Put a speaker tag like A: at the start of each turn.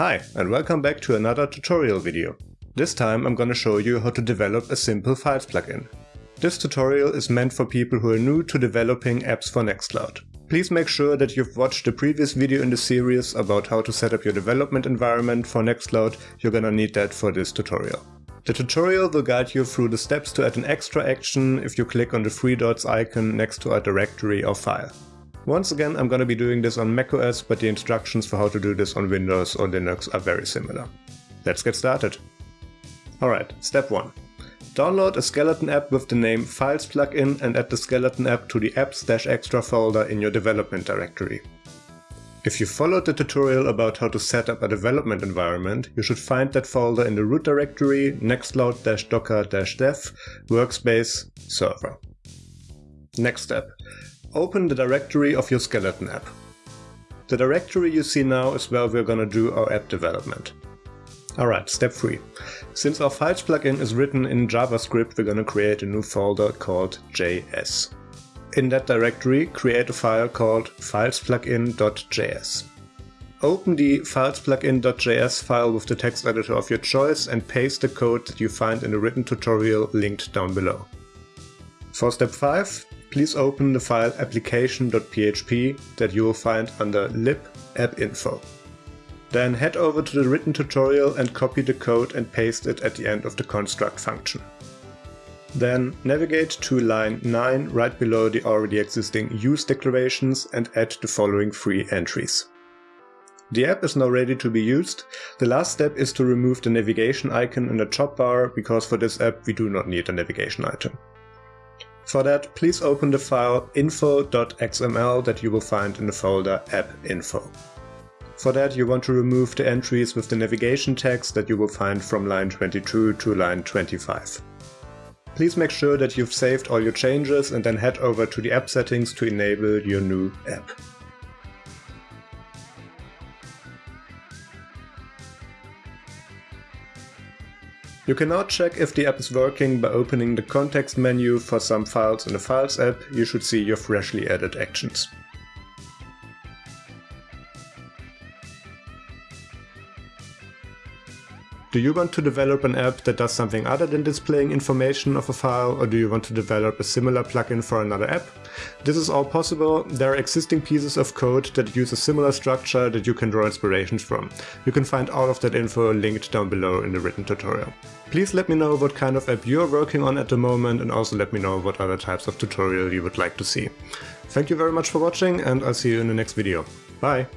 A: Hi, and welcome back to another tutorial video. This time I'm gonna show you how to develop a simple Files plugin. This tutorial is meant for people who are new to developing apps for Nextcloud. Please make sure that you've watched the previous video in the series about how to set up your development environment for Nextcloud, you're gonna need that for this tutorial. The tutorial will guide you through the steps to add an extra action if you click on the three dots icon next to a directory or file. Once again, I'm gonna be doing this on macOS, but the instructions for how to do this on Windows or Linux are very similar. Let's get started. Alright, step 1. Download a skeleton app with the name Files plugin and add the skeleton app to the apps-extra folder in your development directory. If you followed the tutorial about how to set up a development environment, you should find that folder in the root directory nextcloud-docker-dev workspace server. Next step. Open the directory of your skeleton app. The directory you see now is where we're gonna do our app development. Alright, step 3. Since our files plugin is written in JavaScript, we're gonna create a new folder called JS. In that directory, create a file called filesplugin.js. Open the filesplugin.js file with the text editor of your choice and paste the code that you find in the written tutorial linked down below. For step 5, please open the file application.php that you will find under lib appinfo. Then head over to the written tutorial and copy the code and paste it at the end of the construct function. Then navigate to line 9 right below the already existing use declarations and add the following three entries. The app is now ready to be used. The last step is to remove the navigation icon in the top bar because for this app we do not need a navigation item. For that, please open the file info.xml that you will find in the folder appinfo. For that, you want to remove the entries with the navigation text that you will find from line 22 to line 25. Please make sure that you've saved all your changes and then head over to the app settings to enable your new app. You can now check if the app is working by opening the context menu for some files in the Files app, you should see your freshly added actions. Do you want to develop an app that does something other than displaying information of a file, or do you want to develop a similar plugin for another app? This is all possible. There are existing pieces of code that use a similar structure that you can draw inspirations from. You can find all of that info linked down below in the written tutorial. Please let me know what kind of app you're working on at the moment and also let me know what other types of tutorial you would like to see. Thank you very much for watching and I'll see you in the next video. Bye!